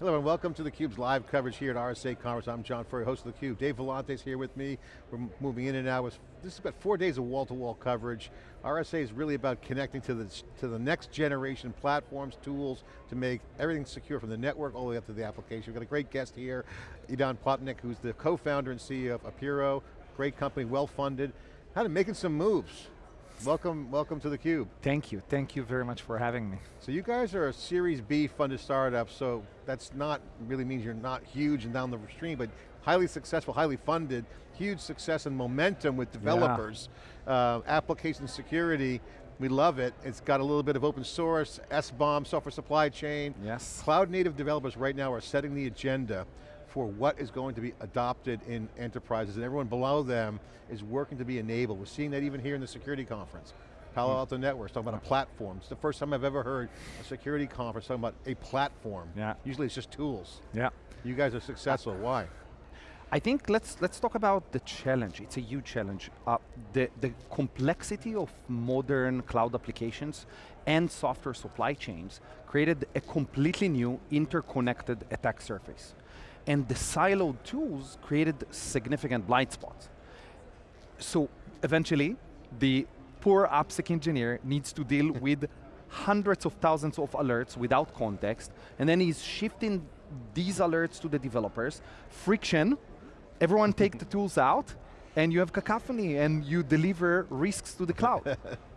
Hello and welcome to theCUBE's live coverage here at RSA Conference. I'm John Furrier, host of theCUBE. Dave Vellante is here with me. We're moving in and out. This is about four days of wall-to-wall -wall coverage. RSA is really about connecting to the, to the next generation platforms, tools, to make everything secure from the network all the way up to the application. We've got a great guest here, Idan Plotnik, who's the co-founder and CEO of Apiiro. Great company, well-funded. How to making some moves. Welcome, welcome to theCUBE. Thank you, thank you very much for having me. So you guys are a Series B funded startup, so that's not, really means you're not huge and down the stream, but highly successful, highly funded, huge success and momentum with developers. Yeah. Uh, application security, we love it. It's got a little bit of open source, SBOM, software supply chain. Yes. Cloud native developers right now are setting the agenda for what is going to be adopted in enterprises, and everyone below them is working to be enabled. We're seeing that even here in the security conference. Palo hmm. Alto Networks talking about a platform. It's the first time I've ever heard a security conference talking about a platform. Yeah. Usually it's just tools. Yeah. You guys are successful, why? I think let's let's talk about the challenge. It's a huge challenge. Uh, the, the complexity of modern cloud applications and software supply chains created a completely new interconnected attack surface and the siloed tools created significant blind spots. So eventually, the poor AppSec engineer needs to deal with hundreds of thousands of alerts without context, and then he's shifting these alerts to the developers. Friction, everyone take the tools out, and you have cacophony, and you deliver risks to the cloud.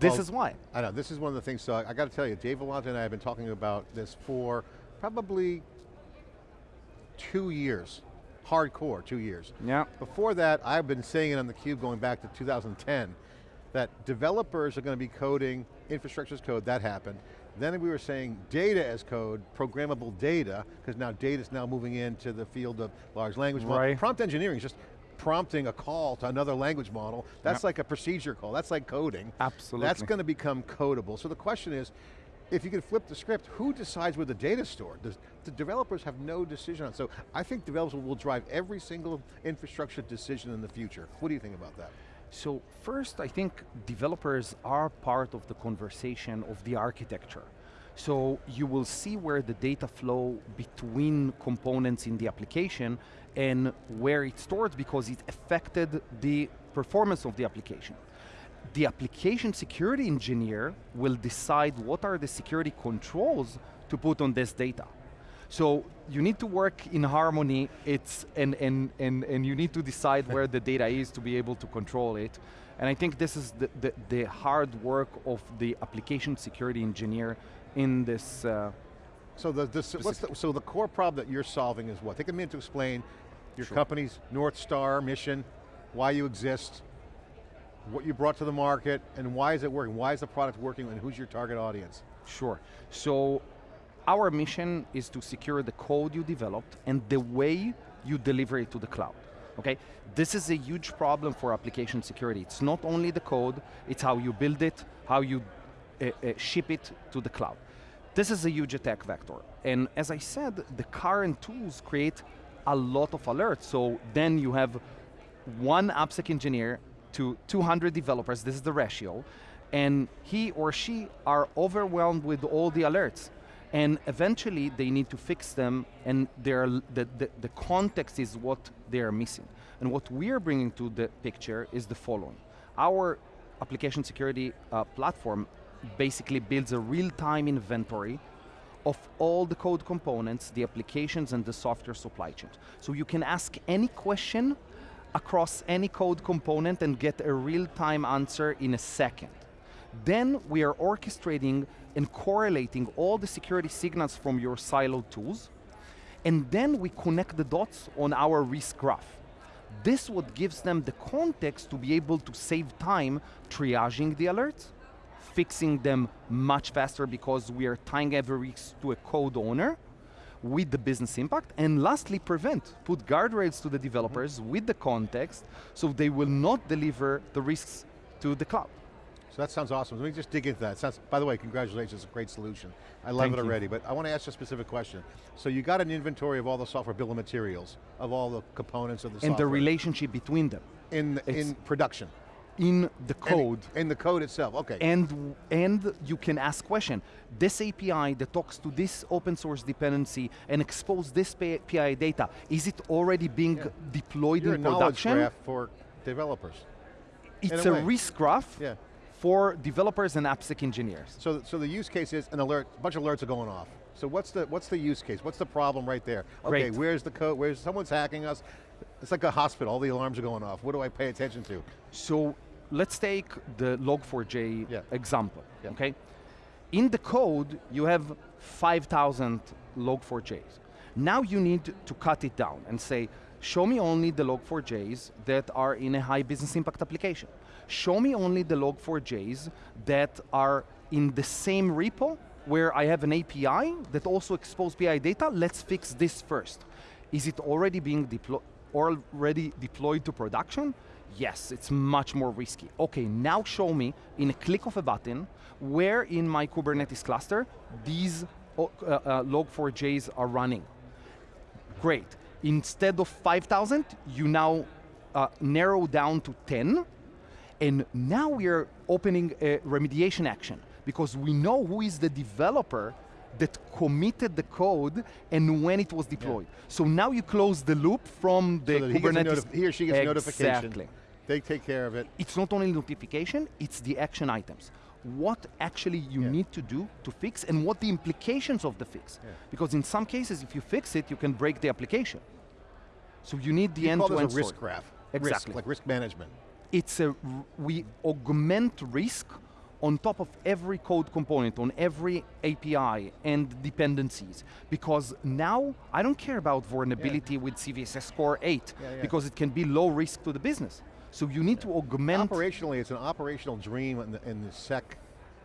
this well, is why. I know, this is one of the things, so I, I got to tell you, Dave Vellante and I have been talking about this for probably two years, hardcore two years. Yeah. Before that, I've been saying it on theCUBE going back to 2010, that developers are going to be coding infrastructure as code, that happened. Then we were saying data as code, programmable data, because now data is now moving into the field of large language model. Right. Prompt engineering is just prompting a call to another language model. That's yep. like a procedure call, that's like coding. Absolutely. That's going to become codable. So the question is, if you can flip the script, who decides where the data stored? Does, the developers have no decision on So I think developers will drive every single infrastructure decision in the future. What do you think about that? So first, I think developers are part of the conversation of the architecture. So you will see where the data flow between components in the application and where it's stored because it affected the performance of the application the application security engineer will decide what are the security controls to put on this data. So you need to work in harmony it's, and, and, and, and you need to decide where the data is to be able to control it. And I think this is the, the, the hard work of the application security engineer in this uh, so the, the, so the core problem that you're solving is what? Take a minute to explain your sure. company's North Star mission, why you exist, what you brought to the market, and why is it working? Why is the product working, and who's your target audience? Sure, so our mission is to secure the code you developed and the way you deliver it to the cloud. Okay, this is a huge problem for application security. It's not only the code, it's how you build it, how you ship it to the cloud. This is a huge attack vector. And as I said, the current tools create a lot of alerts. So then you have one AppSec engineer to 200 developers, this is the ratio, and he or she are overwhelmed with all the alerts. And eventually they need to fix them and the, the, the context is what they are missing. And what we are bringing to the picture is the following. Our application security uh, platform basically builds a real-time inventory of all the code components, the applications and the software supply chains. So you can ask any question across any code component and get a real-time answer in a second. Then we are orchestrating and correlating all the security signals from your siloed tools, and then we connect the dots on our risk graph. This what gives them the context to be able to save time triaging the alerts, fixing them much faster because we are tying every risk to a code owner, with the business impact, and lastly, prevent, put guardrails to the developers mm -hmm. with the context so they will not deliver the risks to the cloud. So that sounds awesome. Let me just dig into that. Sounds, by the way, congratulations, it's a great solution. I love Thank it already, you. but I want to ask you a specific question. So you got an inventory of all the software bill of materials, of all the components of the and software. And the relationship between them. In, in production. In the code. In the code itself, okay. And, and you can ask question. This API that talks to this open source dependency and expose this API data, is it already being yeah. deployed You're in a production? graph for developers. It's a, a risk graph yeah. for developers and AppSec engineers. So, so the use case is an alert, a bunch of alerts are going off. So what's the, what's the use case? What's the problem right there? Okay, where's the code, where's, someone's hacking us. It's like a hospital, all the alarms are going off. What do I pay attention to? So let's take the log4j yeah. example, yeah. okay? In the code, you have 5,000 log4js. Now you need to cut it down and say, show me only the log4js that are in a high business impact application. Show me only the log4js that are in the same repo where I have an API that also exposes PI data, let's fix this first. Is it already being deployed already deployed to production? Yes, it's much more risky. Okay, now show me in a click of a button where in my Kubernetes cluster these uh, uh, log4js are running. Great. Instead of 5,000, you now uh, narrow down to 10, and now we're opening a remediation action because we know who is the developer that committed the code and when it was deployed. Yeah. So now you close the loop from the so Kubernetes. He, he, or she gets exactly. notification. They take care of it. It's not only notification, it's the action items. What actually you yeah. need to do to fix and what the implications of the fix. Yeah. Because in some cases, if you fix it, you can break the application. So you need the end-to-end -end a risk graph. Exactly. Risk, like risk management. It's a, we augment risk on top of every code component, on every API and dependencies. Because now, I don't care about vulnerability yeah. with CVSS score 8, yeah, yeah. because it can be low risk to the business. So you need to augment. Operationally, it's an operational dream in the, in the sec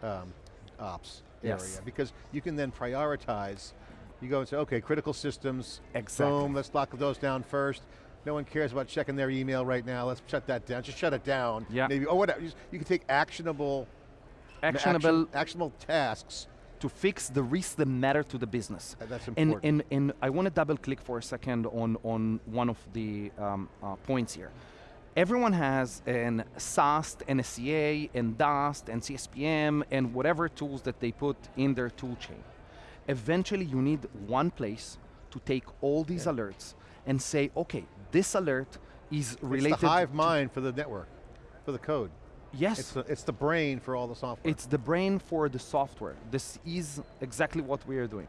um, ops yes. area, because you can then prioritize. You go and say, okay, critical systems, exactly. boom, let's lock those down first. No one cares about checking their email right now. Let's shut that down. Just shut it down. Yeah. Maybe, or whatever. You can take actionable actionable action, actionable tasks to fix the risks that matter to the business. that's important. And, and, and I want to double click for a second on, on one of the um, uh, points here. Everyone has an SAST, NSCA, and DAST, and CSPM, and whatever tools that they put in their tool chain. Eventually you need one place to take all these yeah. alerts and say, okay, this alert is related It's the hive mind for the network, for the code. Yes. It's the, it's the brain for all the software. It's the brain for the software. This is exactly what we are doing.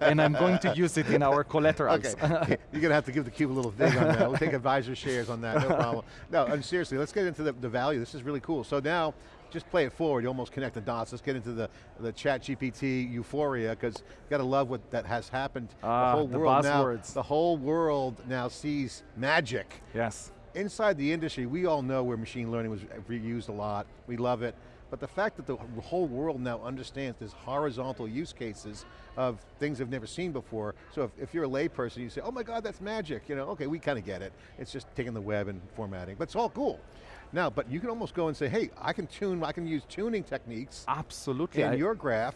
and I'm going to use it in our collaterals. Okay. You're going to have to give the cube a little dig on that. We'll take advisor shares on that, no problem. No, and seriously, let's get into the, the value. This is really cool. So now, just play it forward, you almost connect the dots. Let's get into the, the ChatGPT euphoria, because you got to love what that has happened. Uh, the whole the world now, the whole world now sees magic. Yes inside the industry, we all know where machine learning was used a lot. We love it. But the fact that the whole world now understands there's horizontal use cases of things they've never seen before. So if, if you're a layperson, you say, oh my God, that's magic. You know, okay, we kind of get it. It's just taking the web and formatting, but it's all cool. Now, but you can almost go and say, hey, I can tune, I can use tuning techniques. Absolutely. In I, your graph.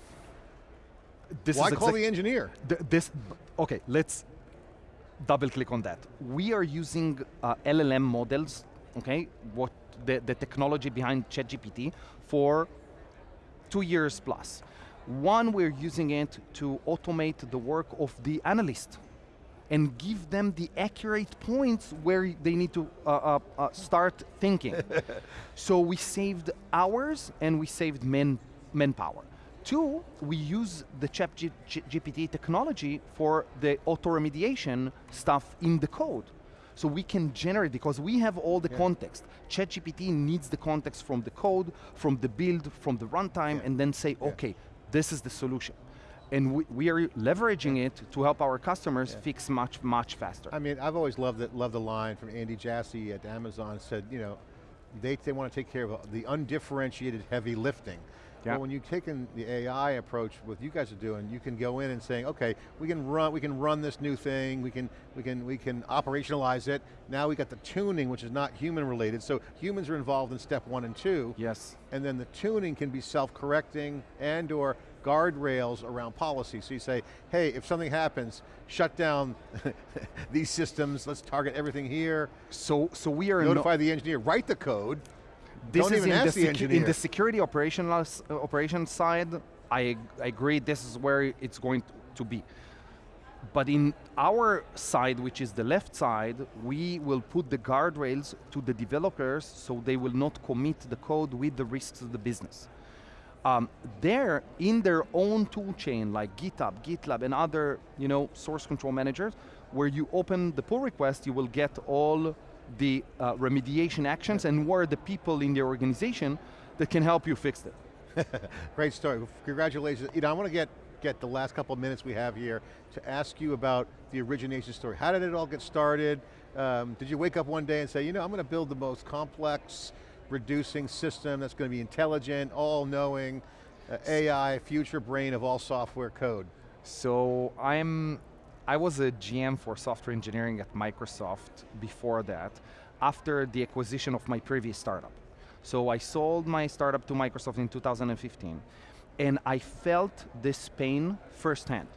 This Why call the engineer? Th this, okay, let's double click on that. We are using uh, LLM models, okay, what the, the technology behind ChatGPT for two years plus. One, we're using it to automate the work of the analyst and give them the accurate points where they need to uh, uh, uh start thinking. so we saved hours and we saved men, manpower. Two, we use the ChatGPT technology for the auto-remediation stuff in the code. So we can generate, because we have all the yeah. context. ChatGPT needs the context from the code, from the build, from the runtime, yeah. and then say, yeah. okay, this is the solution. And we, we are leveraging it to help our customers fix much, much faster. I mean, I've always loved, it, loved the line from Andy Jassy at Amazon, said, you know, they, they want to take care of the undifferentiated heavy lifting. Yeah. Well, when you take in the AI approach, what you guys are doing, you can go in and saying, okay, we can run, we can run this new thing, we can, we can, we can operationalize it. Now we got the tuning, which is not human related. So humans are involved in step one and two. Yes. And then the tuning can be self-correcting and or guardrails around policy. So you say, hey, if something happens, shut down these systems, let's target everything here. So, so we are- Notify the engineer, write the code, this Don't is in the, the in the security operational uh, operations side. I, I agree. This is where it's going to be. But in our side, which is the left side, we will put the guardrails to the developers so they will not commit the code with the risks of the business. Um, they're in their own tool chain like GitHub, GitLab, and other you know source control managers, where you open the pull request, you will get all the uh, remediation actions and who are the people in the organization that can help you fix it. Great story, congratulations. You know, I want to get, get the last couple of minutes we have here to ask you about the origination story. How did it all get started? Um, did you wake up one day and say, you know, I'm going to build the most complex reducing system that's going to be intelligent, all-knowing, uh, AI, future brain of all software code? So I'm, I was a GM for software engineering at Microsoft before that, after the acquisition of my previous startup. So I sold my startup to Microsoft in 2015, and I felt this pain firsthand.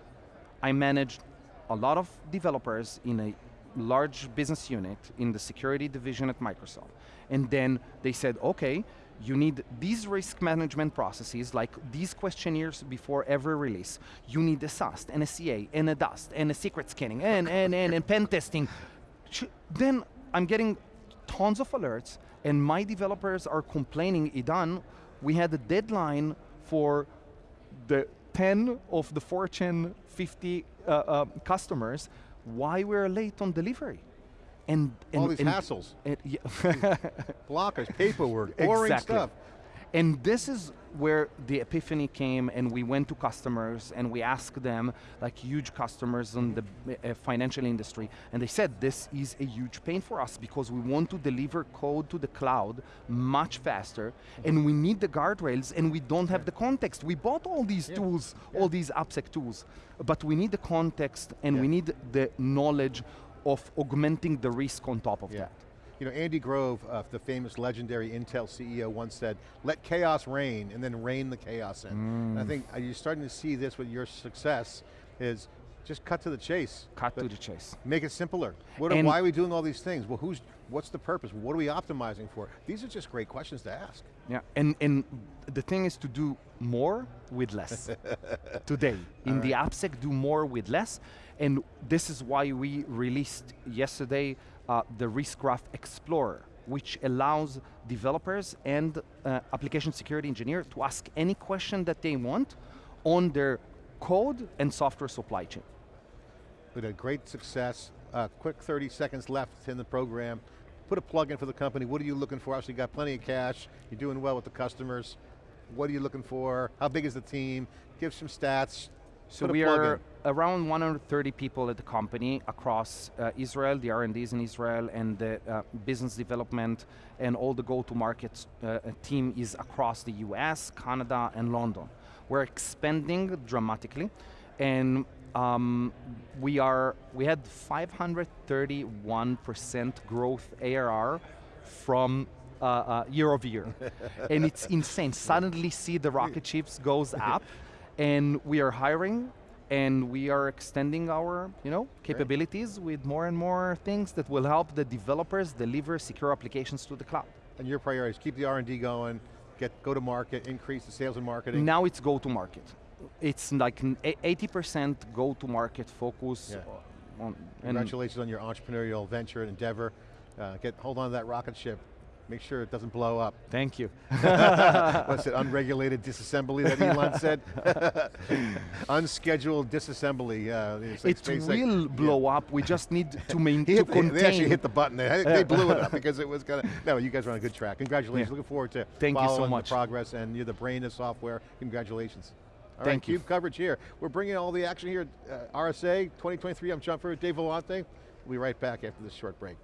I managed a lot of developers in a large business unit in the security division at Microsoft. And then they said, okay, you need these risk management processes, like these questionnaires before every release. You need a SAST, and a CA, and a DAST, and a secret scanning, and, and, and, and pen testing. Then I'm getting tons of alerts, and my developers are complaining, Idan, we had a deadline for the 10 of the Fortune 50 uh, uh, customers, why we're late on delivery. And, and all these and- hassles, and- yeah. blockers, paperwork, boring Exactly. stuff. And this is where the epiphany came and we went to customers and we asked them, like huge customers in the uh, financial industry, and they said this is a huge pain for us because we want to deliver code to the cloud much faster and we need the guardrails and we don't have the context. We bought all these Yeah. tools, Yeah. all these AppSec tools, but we need the context and we need the knowledge of augmenting the risk on top of Yeah. that. You know, Andy Grove, uh, the famous legendary Intel CEO once said, let chaos reign and then reign the chaos in. And I Mm. think you're starting to see this with your success is just cut to the chase. Cut But to the chase. Make it simpler. What And- why are we doing all these things? Well, who's, what's the purpose? What are we optimizing for? These are just great questions to ask. Yeah, and, and the thing is to do more with less today. In the AppSec, do more with less. And this is why we released yesterday uh, the Risk Graph Explorer, which allows developers and uh, application security engineer to ask any question that they want on their code and software supply chain. We had great success. Uh, quick 30 seconds left in the program. Put a plug in for the company. What are you looking for? Obviously you got plenty of cash. You're doing well with the customers. What are you looking for? How big is the team? Give some stats. So we are around 130 people at the company across uh, Israel, the R&Ds in Israel, and the uh, business development and all the go-to-market uh, team is across the US, Canada, and London. We're expanding dramatically, and um, we are we had 531% growth ARR from uh, uh, year over year, and it's insane. Suddenly, see the rocket ships goes up, and we are hiring, and we are extending our you know capabilities with more and more things that will help the developers deliver secure applications to the cloud. And your priorities, keep the R&D going, get go to market, increase the sales and marketing. Now it's go to market. It's like 80% go to market focus. Yeah. On, Congratulations on your entrepreneurial venture and endeavor. Uh, get hold on to that rocket ship. Make sure it doesn't blow up. thank you. What's it, unregulated disassembly that Elon said? Unscheduled disassembly. Uh, like it will blow up. We just need to main He to hit, contain. they actually hit the button. They, they blew it up because it was gonna. No, you guys are on a good track. Congratulations. Yeah. Looking forward to Thank you so following much. the progress. And you're the brain of software. Congratulations. All right, Thank you. CUBE coverage here. We're bringing all the action here. at Uh, RSA 2023. I'm John Furrier, Dave Vellante. We'll be right back after this short break.